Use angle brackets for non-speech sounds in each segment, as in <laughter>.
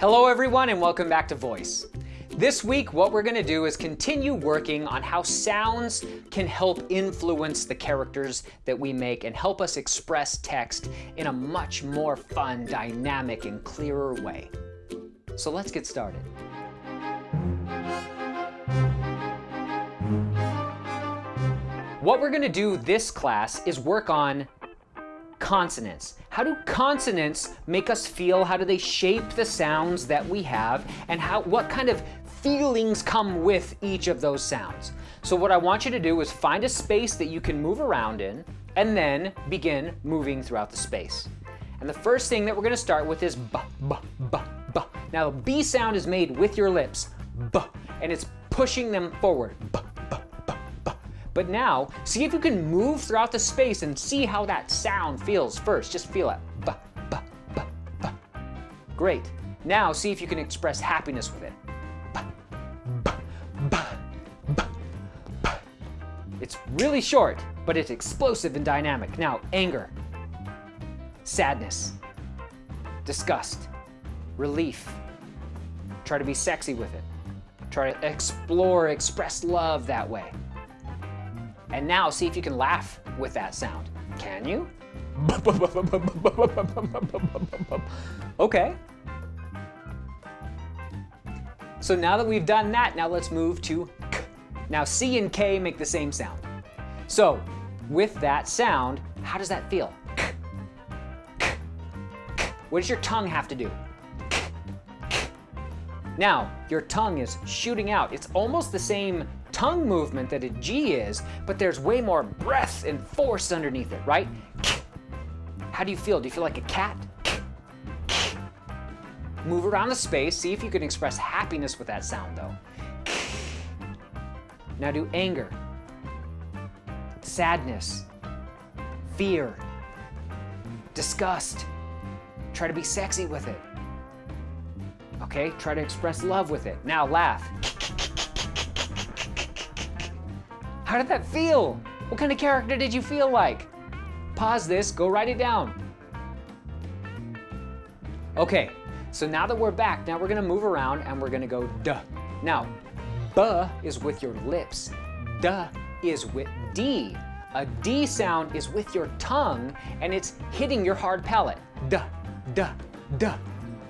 Hello everyone and welcome back to Voice. This week what we're going to do is continue working on how sounds can help influence the characters that we make and help us express text in a much more fun, dynamic, and clearer way. So let's get started. What we're going to do this class is work on consonants. How do consonants make us feel? How do they shape the sounds that we have? And how, what kind of feelings come with each of those sounds? So what I want you to do is find a space that you can move around in and then begin moving throughout the space. And the first thing that we're going to start with is b, b, b, b. Now, the B sound is made with your lips, b, and it's pushing them forward, b, but now, see if you can move throughout the space and see how that sound feels first. Just feel it. Ba, ba, ba, ba. Great. Now, see if you can express happiness with it. Ba, ba, ba, ba, ba. It's really short, but it's explosive and dynamic. Now, anger, sadness, disgust, relief. Try to be sexy with it. Try to explore, express love that way. And now see if you can laugh with that sound. Can you? <laughs> okay. So now that we've done that, now let's move to k. Now C and K make the same sound. So with that sound, how does that feel? K, k, k. What does your tongue have to do? Now, your tongue is shooting out. It's almost the same tongue movement that a G is, but there's way more breath and force underneath it, right? How do you feel? Do you feel like a cat? Move around the space, see if you can express happiness with that sound though. Now do anger, sadness, fear, disgust. Try to be sexy with it. Okay, try to express love with it. Now laugh. How did that feel? What kind of character did you feel like? Pause this, go write it down. Okay, so now that we're back, now we're gonna move around and we're gonna go duh. Now, buh is with your lips. Duh is with D. A D sound is with your tongue and it's hitting your hard palate. Duh, duh, duh,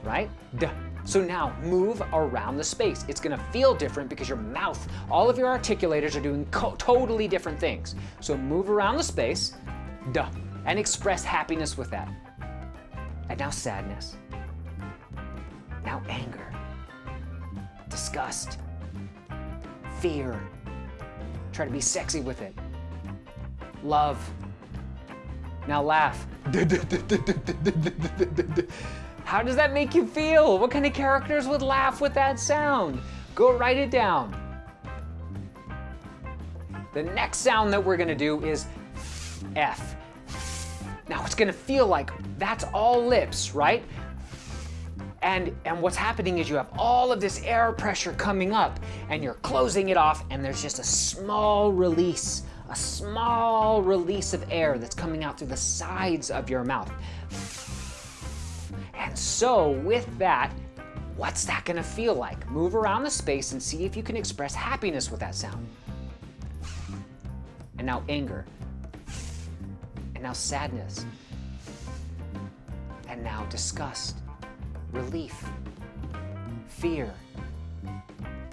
right? Duh. So now move around the space. It's gonna feel different because your mouth, all of your articulators are doing totally different things. So move around the space, duh, and express happiness with that. And now sadness. Now anger, disgust, fear. Try to be sexy with it. Love. Now laugh. <laughs> How does that make you feel? What kind of characters would laugh with that sound? Go write it down. The next sound that we're gonna do is F. Now it's gonna feel like that's all lips, right? And, and what's happening is you have all of this air pressure coming up and you're closing it off and there's just a small release, a small release of air that's coming out through the sides of your mouth. And so with that, what's that gonna feel like? Move around the space and see if you can express happiness with that sound. And now anger. And now sadness. And now disgust, relief, fear,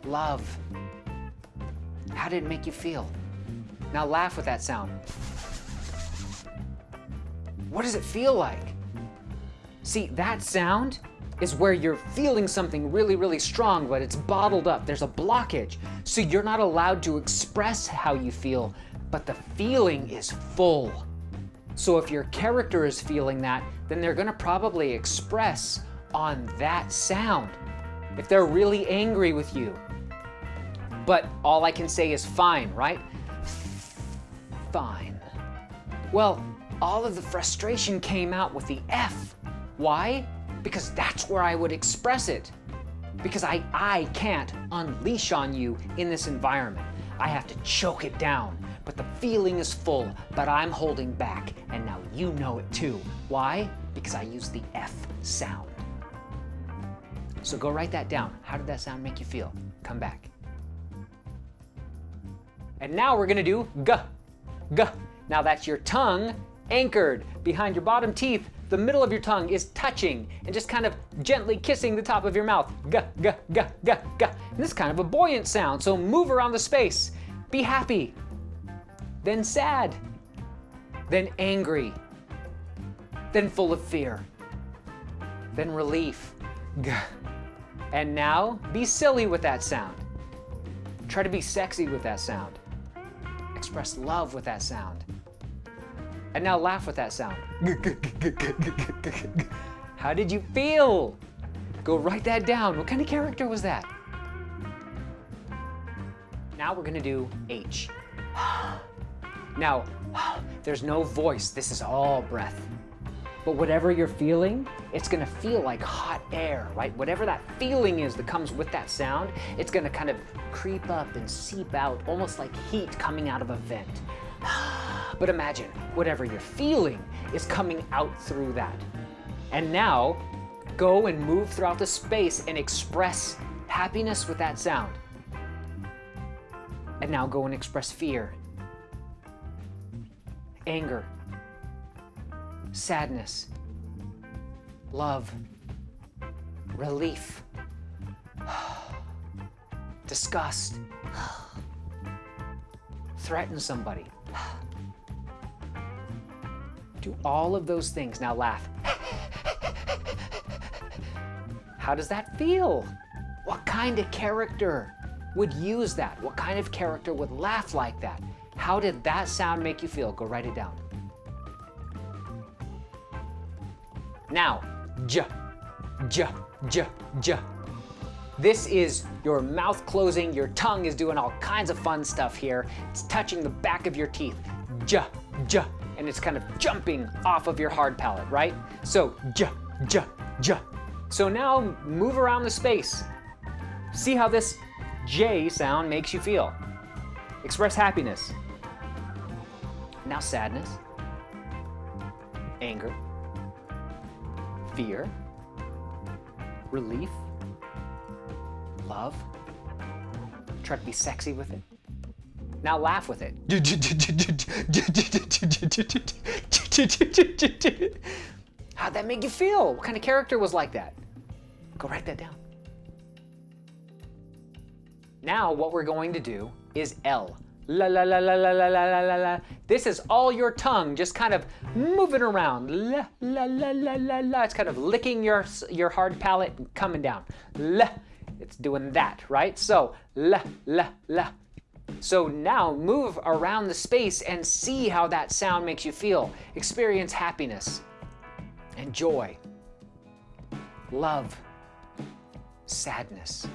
love. How did it make you feel? Now laugh with that sound. What does it feel like? See, that sound is where you're feeling something really, really strong, but it's bottled up. There's a blockage. So you're not allowed to express how you feel, but the feeling is full. So if your character is feeling that, then they're gonna probably express on that sound. If they're really angry with you. But all I can say is fine, right? Fine. Well, all of the frustration came out with the F. Why? Because that's where I would express it. Because I, I can't unleash on you in this environment. I have to choke it down. But the feeling is full, but I'm holding back. And now you know it too. Why? Because I use the F sound. So go write that down. How did that sound make you feel? Come back. And now we're gonna do g, g. Now that's your tongue anchored behind your bottom teeth. The middle of your tongue is touching and just kind of gently kissing the top of your mouth. G, g, g, g, g. And this is kind of a buoyant sound, so move around the space. Be happy, then sad, then angry, then full of fear, then relief. G. And now be silly with that sound. Try to be sexy with that sound. Express love with that sound. And now laugh with that sound. <laughs> How did you feel? Go write that down. What kind of character was that? Now we're gonna do H. <gasps> Now, there's no voice. This is all breath. But whatever you're feeling, it's gonna feel like hot air, right? Whatever that feeling is that comes with that sound, it's gonna kind of creep up and seep out, almost like heat coming out of a vent. But imagine, whatever you're feeling is coming out through that. And now, go and move throughout the space and express happiness with that sound. And now go and express fear, anger, sadness, love, relief, <sighs> disgust, <sighs> threaten somebody. Do all of those things. Now laugh. How does that feel? What kind of character would use that? What kind of character would laugh like that? How did that sound make you feel? Go write it down. Now, j, j, j, j. This is your mouth closing, your tongue is doing all kinds of fun stuff here. It's touching the back of your teeth. J, j, and it's kind of jumping off of your hard palate, right? So j, j, j. So now move around the space. See how this J sound makes you feel. Express happiness. Now sadness, anger, fear, relief, love. Try to be sexy with it. Now laugh with it. How'd that make you feel? What kind of character was like that? Go write that down. Now what we're going to do is L. La la la la la la la la la. This is all your tongue just kind of moving around. La la la la la la. It's kind of licking your your hard palate and coming down. La. It's doing that, right? So la la la. So now move around the space and see how that sound makes you feel. Experience happiness and joy, love, sadness,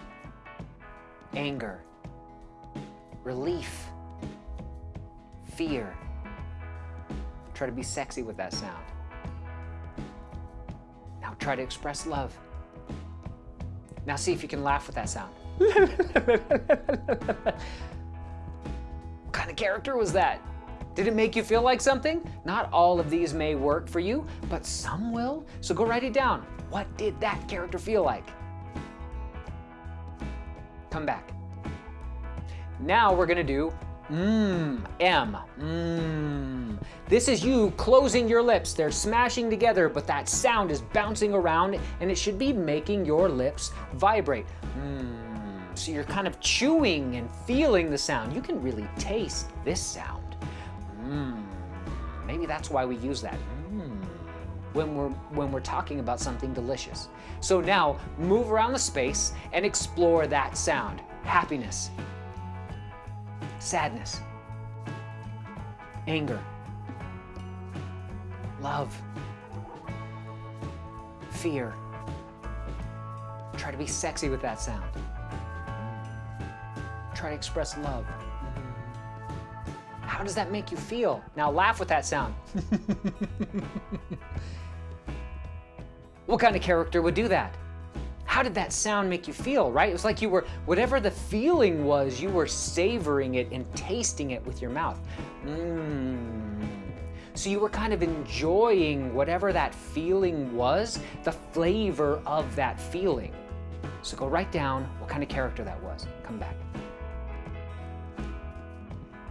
anger, relief, fear. Try to be sexy with that sound. Now try to express love. Now see if you can laugh with that sound. <laughs> what kind of character was that? Did it make you feel like something? Not all of these may work for you, but some will. So go write it down. What did that character feel like? Come back. Now we're gonna do mmm, M, mmm. This is you closing your lips. They're smashing together, but that sound is bouncing around and it should be making your lips vibrate. Mmm. So you're kind of chewing and feeling the sound. You can really taste this sound. Mmm. Maybe that's why we use that. Mmm. When we're, when we're talking about something delicious. So now move around the space and explore that sound. Happiness, sadness, anger, love, fear. Try to be sexy with that sound. Try to express love. Mm-hmm. How does that make you feel? Now laugh with that sound. <laughs> what kind of character would do that? How did that sound make you feel, right? It was like you were, whatever the feeling was, you were savoring it and tasting it with your mouth. Mmm. So you were kind of enjoying whatever that feeling was, the flavor of that feeling. So go write down what kind of character that was. Come back.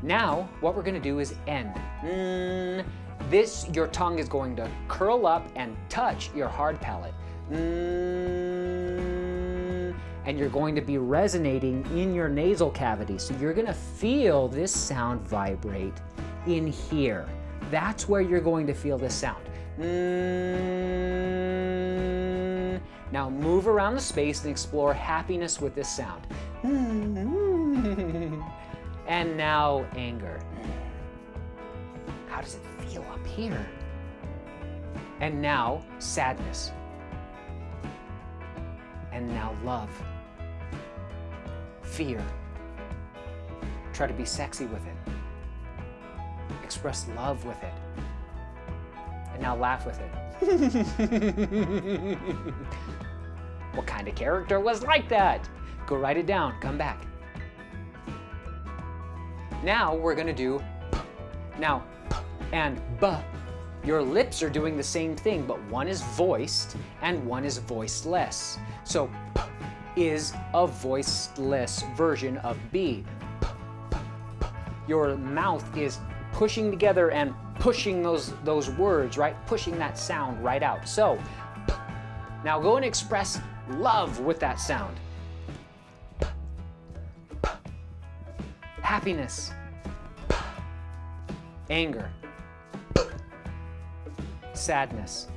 Now, what we're gonna do is end. Mm, this, your tongue is going to curl up and touch your hard palate. Mm, and you're going to be resonating in your nasal cavity. So you're gonna feel this sound vibrate in here. That's where you're going to feel this sound. Mm, now move around the space and explore happiness with this sound. And now anger. How does it feel up here? And now sadness. And now love. Fear. Try to be sexy with it. Express love with it. And now laugh with it. <laughs> what kind of character was like that? Go write it down, come back. Now we're gonna do p. Now, p and b. Your lips are doing the same thing, but one is voiced and one is voiceless. So p is a voiceless version of b. P, p, p. Your mouth is pushing together and pushing those, those words, right? Pushing that sound right out. So, p. now go and express love with that sound. Happiness, anger, sadness,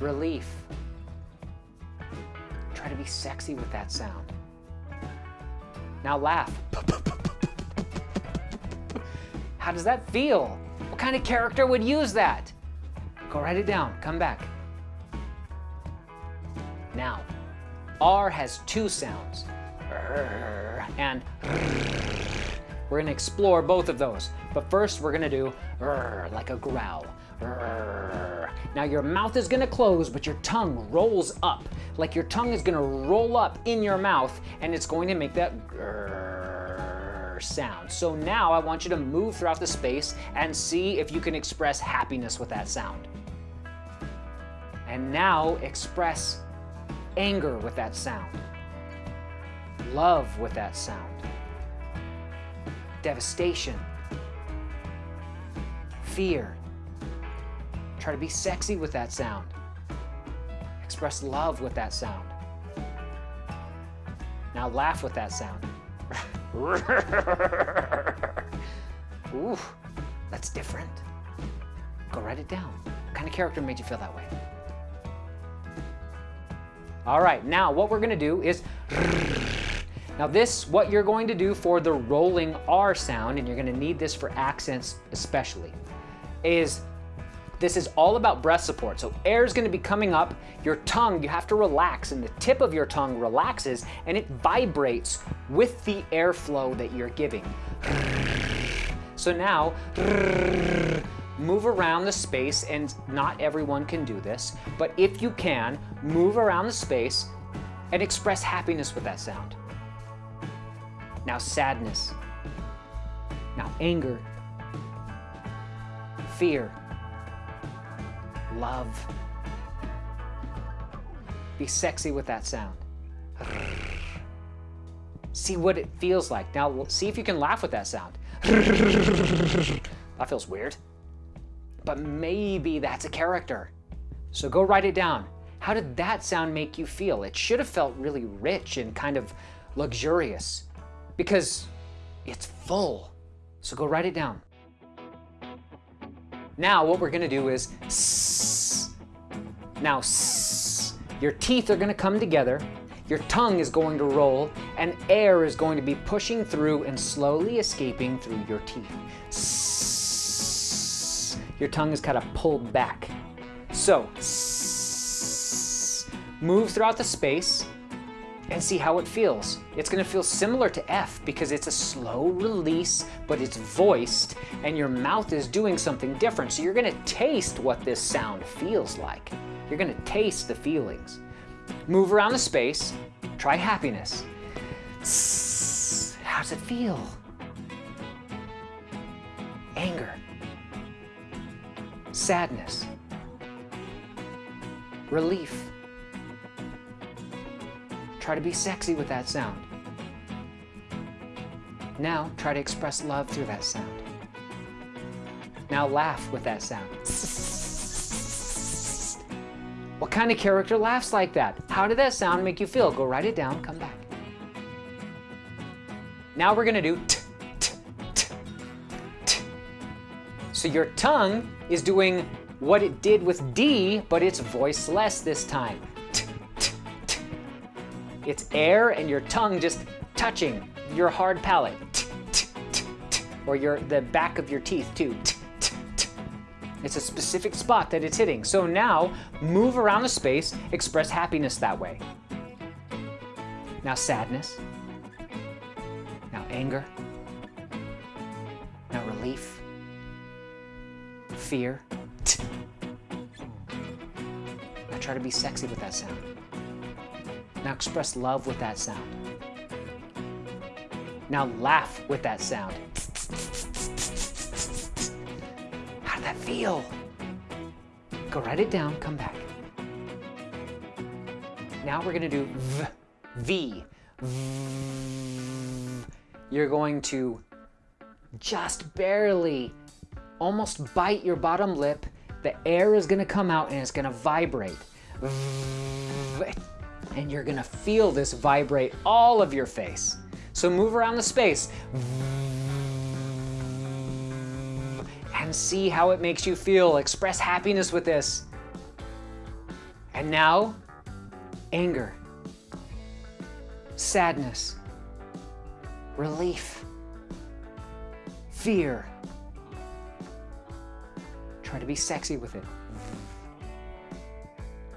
relief. Try to be sexy with that sound. Now laugh. How does that feel? What kind of character would use that? Go write it down, come back. R has two sounds, and we're gonna explore both of those. But first we're gonna do like a growl. Now your mouth is gonna close, but your tongue rolls up. Like your tongue is gonna roll up in your mouth and it's going to make that sound. So now I want you to move throughout the space and see if you can express happiness with that sound. And now express anger with that sound, love with that sound, devastation, fear. Try to be sexy with that sound. Express love with that sound. Now laugh with that sound. <laughs> Ooh, that's different. Go write it down. What kind of character made you feel that way? All right, now what we're gonna do is, now this, what you're going to do for the rolling R sound, and you're gonna need this for accents especially, is this is all about breath support. So air is gonna be coming up, your tongue, you have to relax, and the tip of your tongue relaxes, and it vibrates with the airflow that you're giving. So now, move around the space, and not everyone can do this, but if you can, move around the space and express happiness with that sound. Now sadness. Now anger. Fear. Love. Be sexy with that sound. See what it feels like. Now see if you can laugh with that sound. <laughs> That feels weird but maybe that's a character. So go write it down. How did that sound make you feel? It should have felt really rich and kind of luxurious because it's full. So go write it down. Now what we're gonna do is sss. Now sss. Your teeth are gonna come together, your tongue is going to roll, and air is going to be pushing through and slowly escaping through your teeth. Sss your tongue is kind of pulled back. So, move throughout the space and see how it feels. It's gonna feel similar to F because it's a slow release, but it's voiced and your mouth is doing something different. So you're gonna taste what this sound feels like. You're gonna taste the feelings. Move around the space, try happiness. How does it feel? Anger sadness, relief. Try to be sexy with that sound. Now try to express love through that sound. Now laugh with that sound. <laughs> What kind of character laughs like that? How did that sound make you feel? Go write it down, come back. Now we're gonna do So your tongue is doing what it did with D, but it's voiceless this time. T, t, t. It's air and your tongue just touching your hard palate. Or your the back of your teeth too. It's a specific spot that it's hitting. So now move around the space, express happiness that way. Now sadness. Now anger. Now relief. Fear. Now try to be sexy with that sound. Now express love with that sound. Now laugh with that sound. How did that feel? Go write it down, come back. Now we're gonna do V. V. V. You're going to just barely almost bite your bottom lip. The air is gonna come out and it's gonna vibrate. And you're gonna feel this vibrate all of your face. So move around the space. And see how it makes you feel. Express happiness with this. And now, anger, sadness, relief, fear. Try to be sexy with it.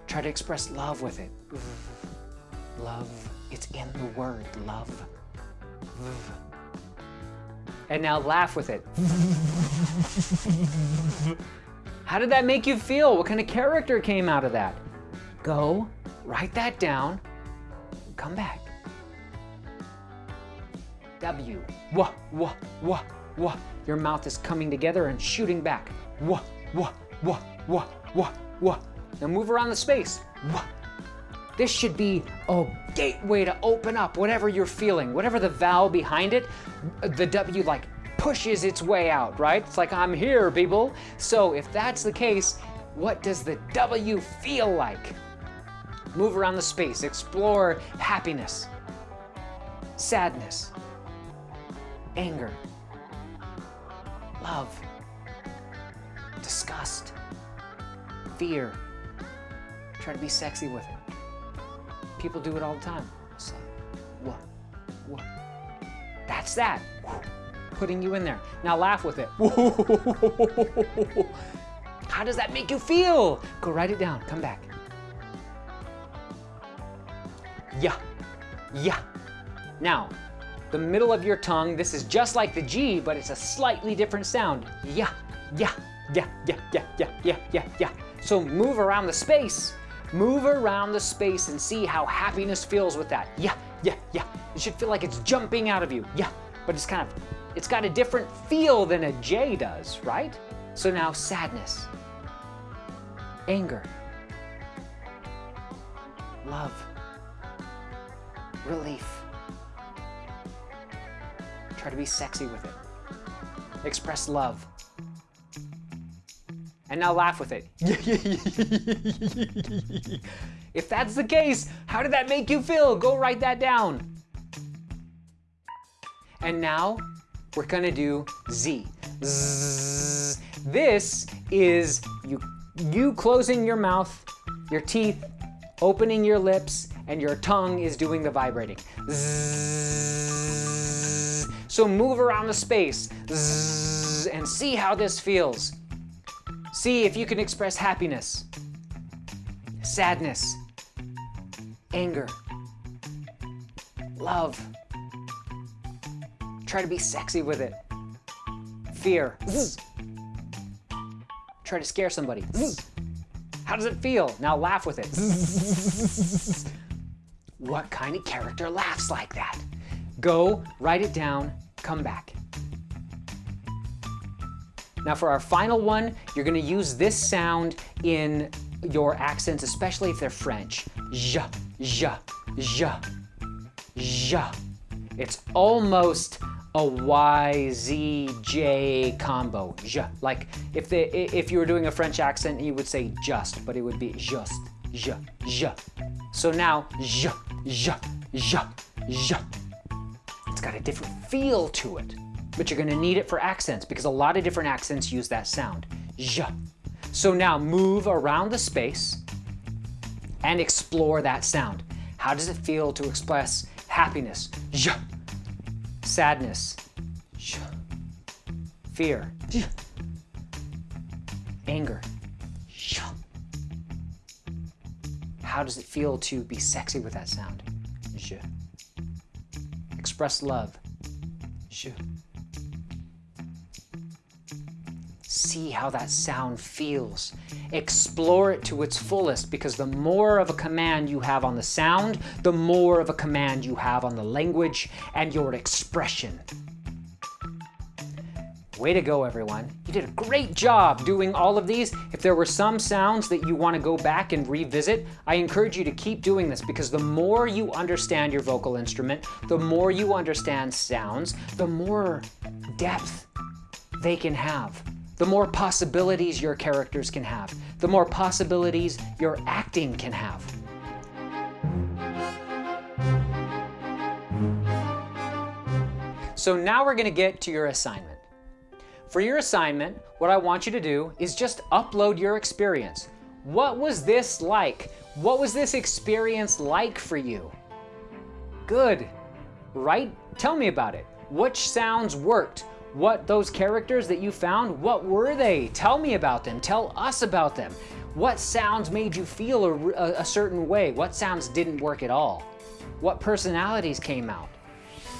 Try to express love with it. Love, it's in the word, love. And now laugh with it. How did that make you feel? What kind of character came out of that? Go, write that down, come back. W, wah, wah, wah, wah. Your mouth is coming together and shooting back. Wah, wah, wah, wah, wah, wah. Now move around the space. Wah. This should be a gateway to open up whatever you're feeling, whatever the vowel behind it, the W like pushes its way out, right? It's like, I'm here, people. So if that's the case, what does the W feel like? Move around the space, explore happiness, sadness, anger, love, disgust, fear. Try to be sexy with it. People do it all the time. So, what, what? That's that. Putting you in there. Now laugh with it. <laughs> How does that make you feel? Go write it down. Come back. Yeah, yeah. Now, the middle of your tongue, this is just like the G, but it's a slightly different sound. Yeah, yeah, yeah, yeah, yeah, yeah, yeah, yeah, yeah. So move around the space. Move around the space and see how happiness feels with that. Yeah, yeah, yeah. It should feel like it's jumping out of you. Yeah, but it's kind of, it's got a different feel than a J does, right? So now sadness, anger, love, relief. Try to be sexy with it. Express love. And now laugh with it. <laughs> if that's the case, how did that make you feel? Go write that down. And now we're gonna do Z. Zzz. This is you, you closing your mouth, your teeth, opening your lips, and your tongue is doing the vibrating. Zzz. So move around the space Zzz, and see how this feels. See if you can express happiness, sadness, anger, love. Try to be sexy with it. Fear. Try to scare somebody. How does it feel? Now laugh with it. what kind of character laughs like that? Go, write it down, come back. Now for our final one, you're gonna use this sound in your accents, especially if they're French. J, j, j, j. It's almost a Y, Z, J combo. J. Like if, they, if you were doing a French accent, you would say just, but it would be just, j, j. So now, j, j, j, j. It's got a different feel to it, but you're gonna need it for accents because a lot of different accents use that sound. J. So now move around the space and explore that sound. How does it feel to express happiness? J. Sadness. J. Fear. J. Anger. J. How does it feel to be sexy with that sound? J. Express love. J see how that sound feels. Explore it to its fullest because the more of a command you have on the sound, the more of a command you have on the language and your expression. Way to go, everyone. You did a great job doing all of these. If there were some sounds that you want to go back and revisit, I encourage you to keep doing this because the more you understand your vocal instrument, the more you understand sounds, the more depth they can have the more possibilities your characters can have, the more possibilities your acting can have. So now we're gonna get to your assignment. For your assignment, what I want you to do is just upload your experience. What was this like? What was this experience like for you? Good, right? Tell me about it. Which sounds worked? What those characters that you found, what were they? Tell me about them. Tell us about them. What sounds made you feel a, a, certain way? What sounds didn't work at all? What personalities came out?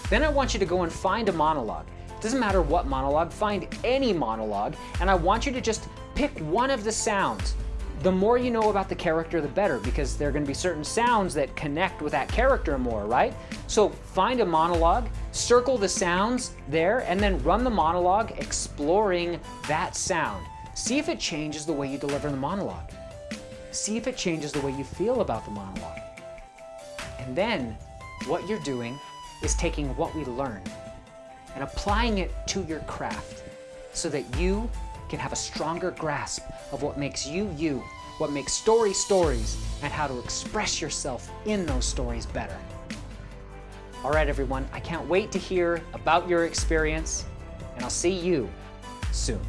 Then I want you to go and find a monologue. It doesn't matter what monologue, find any monologue, and I want you to just pick one of the sounds the more you know about the character, the better, because there are going to be certain sounds that connect with that character more, right? So find a monologue, circle the sounds there, and then run the monologue exploring that sound. See if it changes the way you deliver the monologue. See if it changes the way you feel about the monologue. And then what you're doing is taking what we learn and applying it to your craft so that you can have a stronger grasp of what makes you you, what makes stories stories, and how to express yourself in those stories better. All right, everyone, I can't wait to hear about your experience, and I'll see you soon.